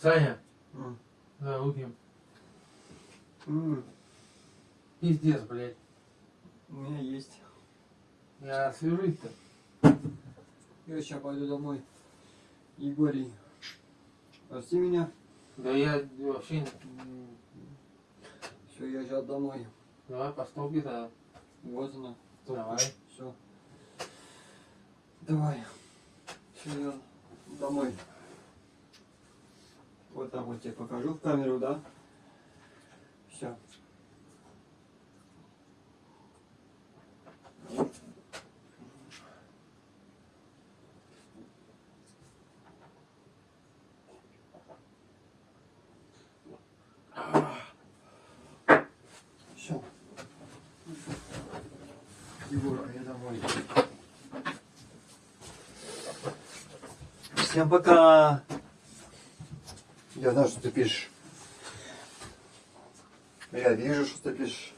Саня, М. да, выпьем. М, Пиздец, блядь. У меня есть. Я свяжусь-то. Я сейчас пойду домой. Егорий, прости меня. Да я вообще... Все, я сейчас домой. Давай по стопке тогда. Вот она. Давай. Все. Давай. Все, я домой. Вот так вот тебе покажу в камеру, да? Все. Все. Егор, а я домой. Всем пока. Я знаю, что ты пишешь. Я вижу, что ты пишешь.